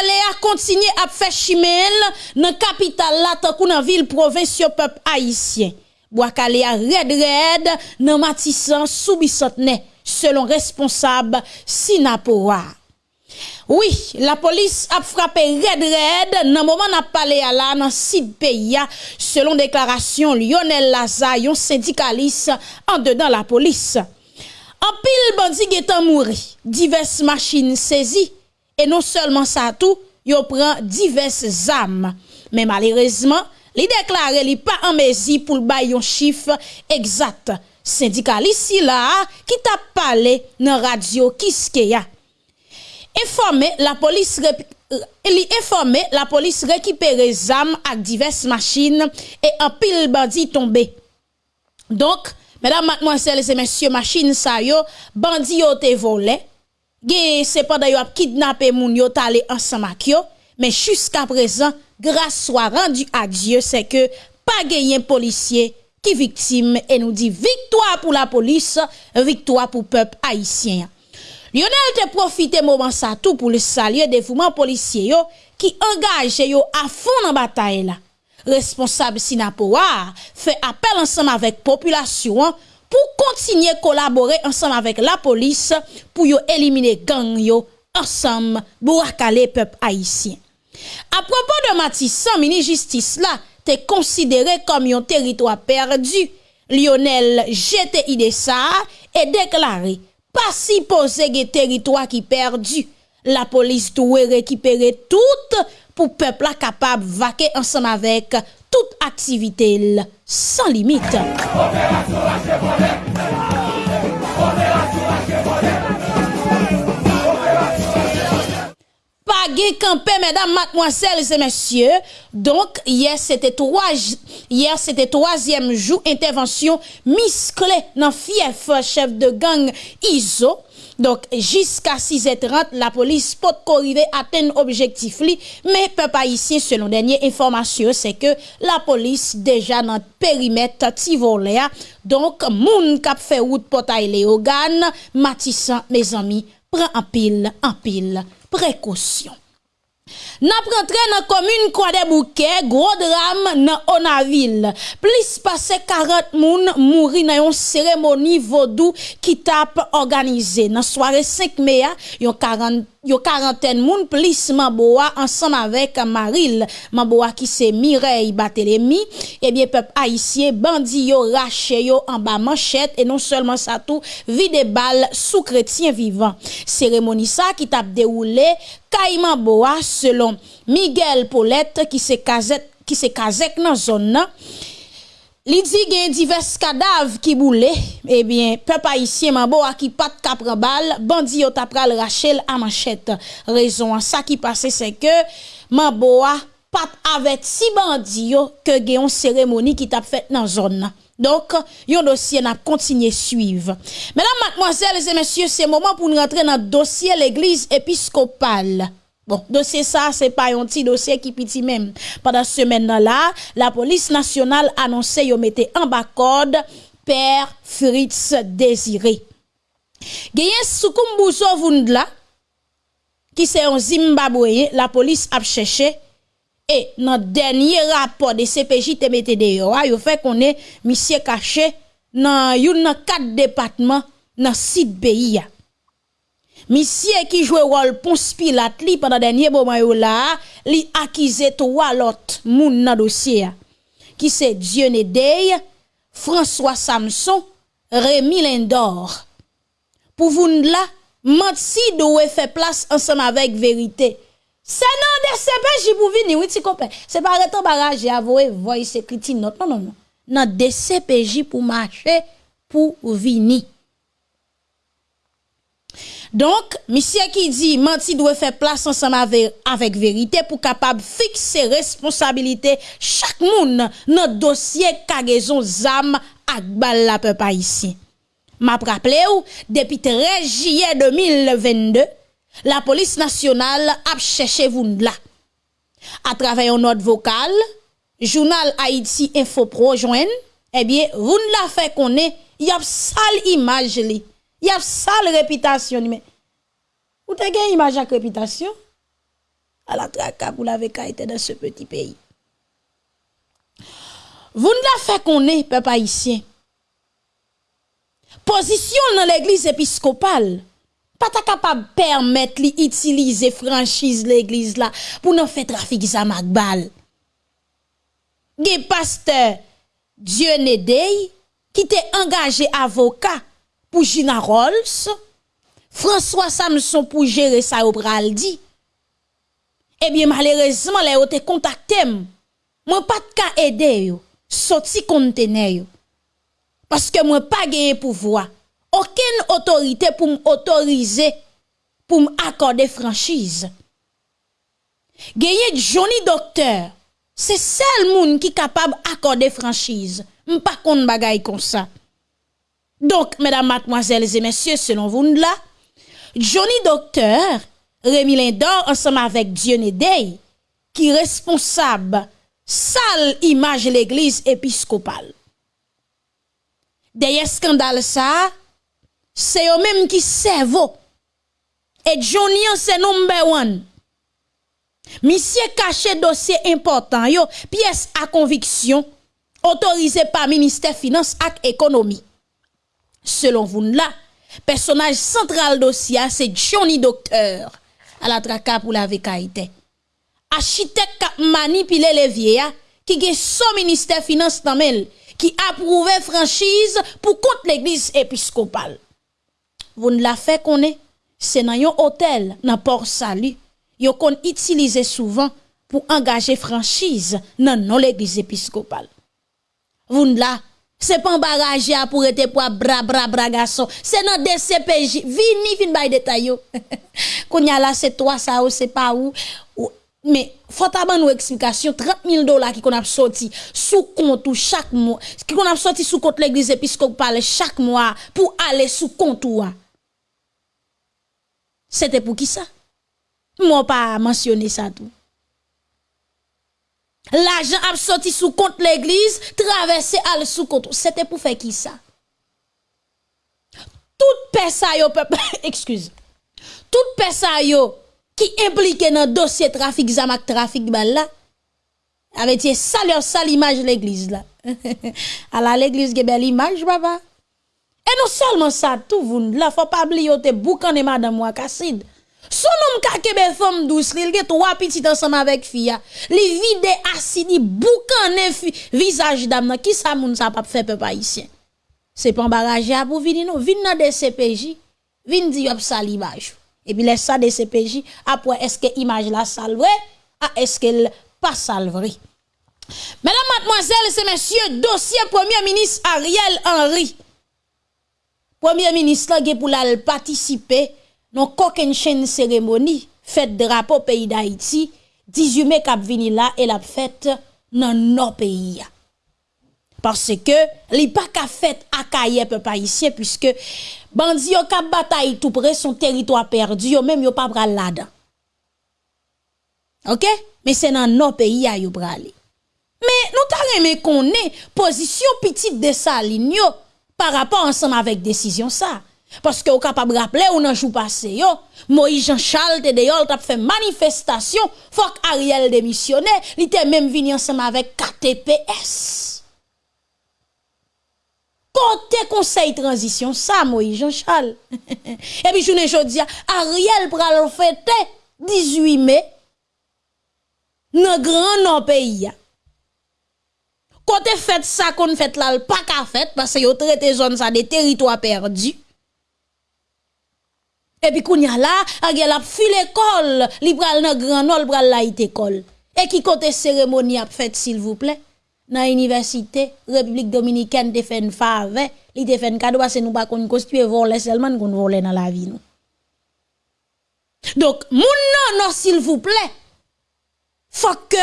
A continué à faire chimel dans capitale là tant ville province peuple haïtien. Boakale a red red dans Matissan selon responsable Sinapoa. Oui, la police a frappé red red dans moment n'a parlé à la dans site pays selon déclaration Lionel Laza, un syndicaliste en dedans la police. En pile bandi getan mouri, diverses machines saisies et non seulement ça tout, yo prend diverses armes. Mais malheureusement, li déclaré li pas en mesure pour le un chiffre exact. Syndicaliste là qui t'a parlé dans radio Kiskeya. Informé la police li informé la police récupéré armes avec diverses machines et un pile bandit tombé. Donc, mesdames, mademoiselles et messieurs, machine sa yo, bandit yo te volé. C'est pas yo kidnappé moun yo talé ensemble yo, mais jusqu'à présent, grâce soit rendue à Dieu, c'est que pas gagné policier qui victime et nous dit victoire pour la police, victoire pour peuple haïtien. Lionel te profite moment ça tout pour le saluer dévouement policier yo qui engage yo à fond dans bataille là. Responsable Sinapoa fait appel ensemble avec population pour continuer à collaborer ensemble avec la police pour éliminer gang yo ensemble pour le peuple haïtien. À propos de Matissan, ministre justice là, te considéré comme un territoire perdu. Lionel GTI ça et déclaré pas si posé des territoire qui perdu. La police doit récupérer tout pour peuple capable de vaquer ensemble avec toute activité sans limite. Campé, mesdames, mademoiselles et messieurs. Donc, hier, c'était trois, hier, c'était troisième jour, intervention musclée dans fief chef de gang ISO. Donc, jusqu'à 6h30, la police peut arriver à atteindre objectif li, mais pas ici, selon dernière information, c'est que la police déjà dans le périmètre Tivoléa. Donc, moun kap fait route portail Léogane, Matissan, mes amis, prend en pile, en pile précaution. N'a rentré dans commune Croix des Bouquets, gros drame dans Onaville. Plus passé 40 moun mouri dans une cérémonie vaudou qui tape organisée. Dans soirée 5 mai, yon 40 yo quarantaine moun plus Maboa ensemble avec Maril. Maboa qui c'est Mireille Batelemi et eh bien peuple haïtien bandi yo raché yo en bas manchette. Et non seulement ça tout vide balle sous chrétien vivant cérémonie ça qui t'a déroulé Caïman Boa selon Miguel Paulette qui s'est casé qui s'est casé dans zone Li di gen divers kadav ki boule, ebyen, eh pep haisyen manbo a ki pat kapre bal, bandi yo tapral rachel a manchet. Rezon an sa ki pase se ke, manbo a pat avet si bandi yo ke gen yon seremoni ki tap fet nan zon nan. Donk, yon dosye nan kontinye suiv. Menan, matmoazel, se monsye, se moman pou nou rentre nan dosye l'Eglise Episkopal. Bon, dossier ça, c'est pas un petit dossier qui petit même. Pendant ce semaine-là, la police nationale annonçait yon mette en bas code Père Fritz Désiré. Gayen Soukoumbuso Vundla, qui c'est un Zimbabwe, la police a cherché et dans dernier rapport de CPJ yo, yo fait qu'on est monsieur caché dans quatre départements dans site pays. Misye ki jwe wol ponspi lat li padan denye boman yo la, li akize to walot moun nan dosye. Ki se Dione Dey, François Samson, Rémi Lindor. Pouvoun la, Matsi do we fe plas ansam avek verite. Se nan de sepe jibou vini, witi komple. Se pa retan baraje avowe, voy se kriti not, non, non, non. Nan de sepe jibou mache pou vini. Donc, monsieur qui dit menti doit faire place ensemble avec, avec vérité pour capable fixer responsabilité chaque monde dans dossier cargaison zam ak bal la peuple ici. M'a rappelé ou depuis 13 juillet 2022, la police nationale a cherché vous là. À travers une note vocale, journal Haïti Info Pro joine, eh bien, vous la fait qu'on est, y a sale image li. Y a sale réputation mais vous avez une image à réputation? À la traque pour la été dans ce petit pays. Vous ne la fait qu'on est, peuple haïtien. Position dans l'église épiscopale, pas ta capable permettre d'utiliser franchise l'église là pour nous faire trafic zamak bal. Ge pasteur Dieu Nedey qui t'est engagé avocat pour Gina Rolls, François Samson pour gérer ça au. Eh bien malheureusement les ont contacté moi pas de cas aider yo. Sorti conteneur parce que moi pas gagné pouvoir. Aucune autorité pour m'autoriser pour m'accorder franchise. Gagner Johnny Docteur c'est seul monde qui capable d'accorder franchise. Pas kon bagay comme ça Donc, mesdames, mademoiselles et messieurs, selon vous là, Johnny Docteur, Rémi Lindor, ensemble avec Dieu Day, qui responsable sale image l'église épiscopale. Derrière scandale ça, c'est eux même qui servent. Et Johnny, c'est number one. Monsieur caché dossier important yo, pièce à conviction, autorisé par ministère finance et économie. Selon vous là, personnage central dossier c'est Johnny Docteur à la traka pour la architecte qui manipulé les vieillards qui est son ministère finance dans qui approuvé franchise pour contre l'église épiscopale. Vous ne la fait qu'on est c'est dans un hôtel dans Port Salut, yo qu'on utilise souvent pour engager franchise dans non l'église épiscopale. Vous ne la c'est pas un barrage pour être pour bra bra bra garçon, c'est dans DCPJ. Vini fin bay détail yo. Kounya là c'est toi ça ou c'est pas où. Mais faut avoir une explication. 30 000 dollars qui qu'on a sorti sous compte chaque mois. Qui qu'on a sorti sous compte l'église épiscopale chaque mois pour aller sous compte c'était pour qui ça? Moi pas mentionné ça tout l'argent a sorti sous compte l'église traversé aller sous compte. C'était pour faire qui ça? Toute personne peuple excuse. Toute personne qui impliqué dans le dossier trafic zamak trafic bal là avec ça leur sale image l'église là. À la l'église qui belle image papa et non seulement ça tout vous là faut pas oublier te boucan de madame moi Cassid son nom ka kebe femme douce il a trois petits ensemble avec fille li vide acide boucan visage dame qui ça moun ça pas faire peuple haïtien? C'est pas embarrassé pour venir non. Vinn dans des CPJ vinn di sale salimage et puis laisse ça de CPJ après est-ce que image la salve ah, est-ce qu'elle pas salve Mesdames, mademoiselles et messieurs, dossier Premier ministre Ariel Henry. Premier ministre qui pour participer non koken chen seremoni, fèt drapo peyi d'Haïti, 18 me kap vini la, el ap fèt nan nan peyi ya. Parce ke li pa ka fèt akaye pe pa isye, puisque bandi yo kap batay tout pre son teritwa perdi, yo menm yo pa pral lada. Ok? Men se nan nan peyi ya yo prali. Men nou ta reme konen, pozisyon pitit de sa lin yo, par rapport ansan avèk desisyon sa. Parce que vous capable rappeler ou nan jour passé yo Moïse Jean Charles te t'a fait manifestation faut Ariel démissionner il était même venu ensemble avec KTPS Côté conseil transition, ça, Moïse Jean-Charles. Et puis, je ne dis, Ariel pral fêter 18 mai, dans grand non pays. Côté fait ça qu'on fait là, pas qu'à fait, parce que yo traité zone ça des territoires perdus. Et puis, kounya là, Ariel a fui l'école, li pral dans grand non, pral la école. Et qui côté cérémonie a fait, s'il vous plaît? dans l'université République dominicaine de fait une fave, li te fait un cadeau que nous pas qu'on constituer voler seulement qu'on voler dans la vie nous. Donc moun non non s'il vous plaît. Faut que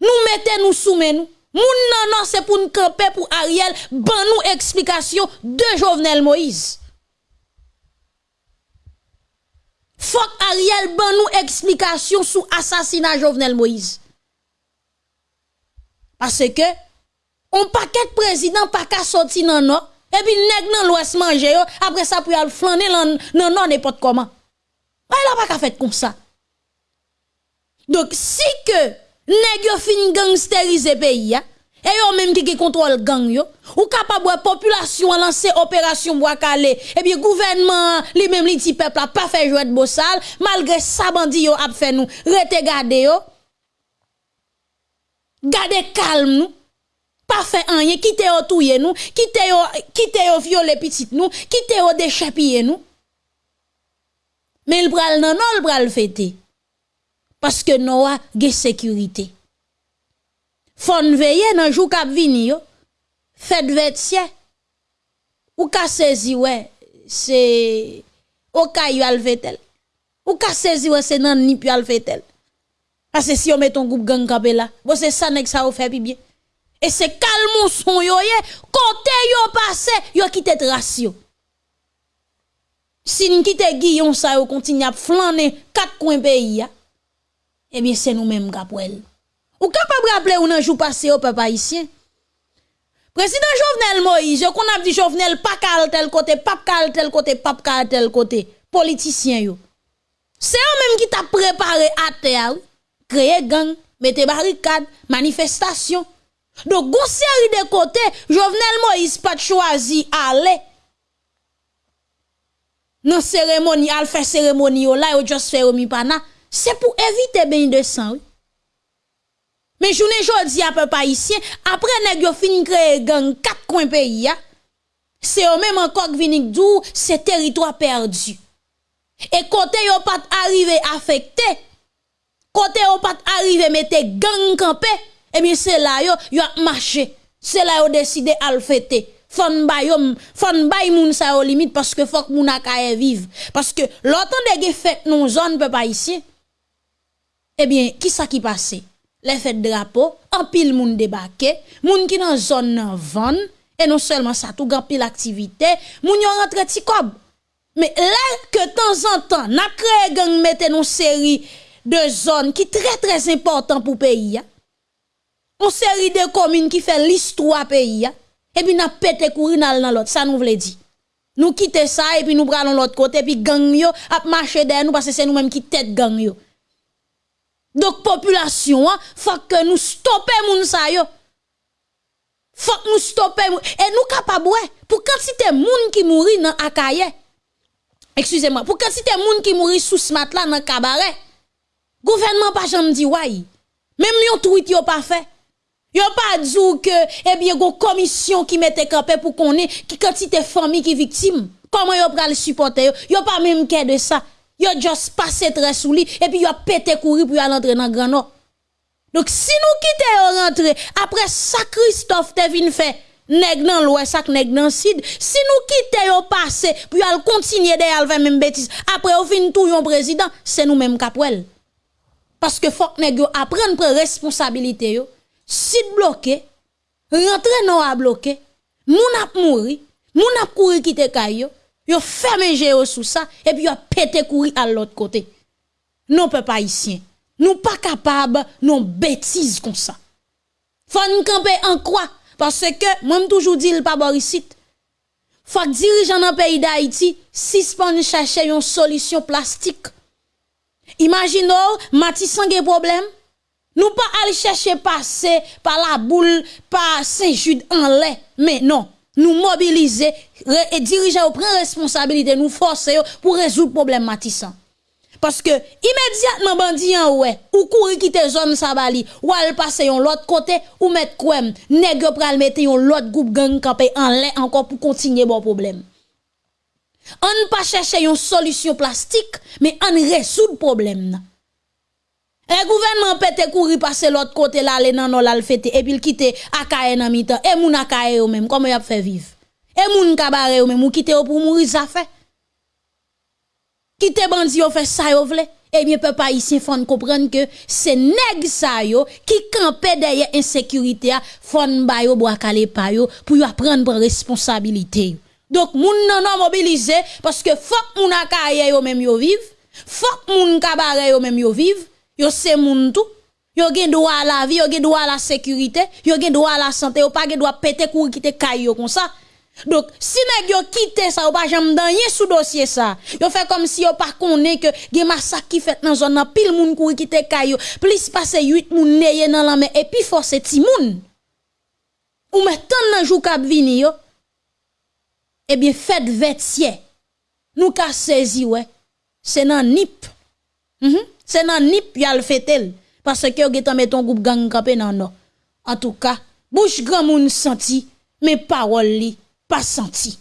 nous mettez nous soumet nous. Moun non c'est pour nous camper pour Ariel ban nous explication de Jovenel Moïse. Faut Ariel ban nous explication sur assassinat Jovenel Moïse. Parce que, on paquet président pas qu'à sortir non non, et puis nèg nan l'ouest manger après ça pour aller flâner non non n'importe comment. Il a pas qu'à faire comme ça. Donc si que nèg yo fin gangsteriser pays et yo même qui contrôle gang yo ou capable population lancer opération bois calé. Et bien gouvernement lui même li ti peuple a pas fait jouer de bossal malgré ça bandi yo a fait nous rete garder yo. Garder calme nous. Pas fait rien. Quitter yo touyer nous. Quitter yo quitter yo violer petit nous. Quitter yo déchapiller nous. Mais il pral nan non il pral fêter. Parce que nous a sécurité Fon veye nan jou kap vini yo. Fed vetsye. Ou ka sezi we, se okay yo alvetel. Ou ka sezi we se nan nip yo alvetel. Ase si yo meton goup gang kape la, bo se sanek sa ou fe pi bie. E se kalmon son yo ye, kote yo pase, yo kite trasyo. Si n kite giyon sa yo kontinye ap flanen kat kwen peyi ya, ebyen se nou menm kap wèl. Ou capable rappeler ou nan jou passé au peuple haïtien? Président Jovenel Moïse, qu'on a dit Jovenel pas cal tel côté, pas cal tel côté, pas cal tel côté, politicien yo. C'est eux même qui t'a préparé à terre, créer gang, mettre barricade, manifestation. Donc, gon série de côtés, Jovenel Moïse pas choisi aller dans cérémonie, al faire cérémonie là, yo juste faire mi pana. C'est pour éviter bien de sang. Mais journée jodi à peu haïtien, après nèg yo fin créer gang quatre coins pays c'est eux même encore qui viennent dou c'est territoire perdu. Et côté yo pas arrivé affecté, côté yo pas arrivé mettre gang campé, et bien c'est là yo yo a marché. C'est là yo décidé à le fêter. Fon bay yon, fon bay moun sa yo limite parce que faut que moun akaye vive. Parce que l'autant de fête non zone peuple haïtien. Eh bien, qui ça qui passe? Les fêtes drapeau, en pile moun débarqué, moun qui dans zone nan van, et non seulement ça, tout grand pile activité, moun yon rentre ti kob. Mais là que temps en temps, n'a créé gang mette une série de zones qui très très important pour pays. Une série de communes qui fait l'histoire pays. Et puis n'a pété courir dans l'autre, ça nous veut dire. Nous quitter ça et puis nous prenons l'autre côté puis gang yo a marcher derrière nous parce que c'est nous mêmes qui tête gang yo. Donc, population, hein, faut que nous stoppions moun sa. Faut que nous stoppions. Et nous capables, pour quantité moun qui mourit dans Akaye. Excusez-moi, pour quantité moun qui mourit sous ce matelas dans cabaret. Gouvernement pas jamais dit ouais. Même yon tweet yo pas fait. Yo pas dit que, eh bien, une commission qui mette campé pour qu'on ait, qui quantité famille qui victime. Comment yo pral supporter yo? Yo pas même qu'est de ça yo juste passé très sous et puis yo pété courir pour aller entrer dans grand nord. Donc si nous quittons rentrer après ça Christophe te vinn fait nèg dans l'ouest ça nèg dans sud si nous quittons yo passer pour aller continuer derrière faire même bêtise après au fin tout yon président c'est nous même capwel. Parce que faut que nèg yo apprendre prendre responsabilité yo. Sud bloqué, rentrer non à bloquer, moun ap mouri, moun ap courir quitter kayo Yo fermé géo sous ça et puis yo pété courir à l'autre côté. Non peuple haïtien, nous pas capable non bêtises comme ça. Faut nous camper en quoi parce que moi toujours dit le pas Borisite. Faut dirigeant dans pays d'Haïti suspend chercher une solution plastique. Imaginons Matissan gen problème. Nous pas aller chercher passer par la boule par Saint-Jude en lait, mais non nous mobiliser et diriger au prendre responsabilité nous forcer pour résoudre le problème parce que immédiatement bandi en ouais ou courir quitter zone sabali ou aller passer yon l'autre côté ou mettre quoi nèg pral mettre yon l'autre groupe gang campé en lait encore pour continuer bon problème. On pas chercher une solution plastique mais on résoudre problème le gouvernement peut courir passer l'autre côté là, aller dans non le fêter et puis quitter akaye dans mi-temps et moun akaye ou même comment y a fait vivre? Et moun kabare ou même ou quitter pour mourir ça fait. Quitter bandi ou fait ça yo vle. Eh bien peuple haïtien faut comprendre que c'est nèg ça yo qui campé derrière insécurité fon ba yo bois calé pa yo pour yo prendre responsabilité. Donc moun nan non mobiliser parce que faut moun akaye yo même yo vive. Faut moun kabare yo même yo vive yo c'est moun tout yo gen droit à la vie yo gen droit à la sécurité yo gen droit à la santé yo pas gen droit péter cour quitter caillou comme ça Donc, si nèg yo quitté ça ou pas jamais dans sous dossier ça. Yo fait comme si yo pas connaît que gen massacre qui fait dans zone pile moun kouri quitter kayo, plus passer 8 moun neye dans la main et puis force ti moun. Ou met tant nan jou k'ap vini yo. Eh bien faites vêtier. Nous ka saisi ouais. C'est nan nip. Mm C'est nan nip yal fetel parce que getan met ton groupe gang campé nan non. En tout cas, bouche grand moun senti mais parole li pas senti.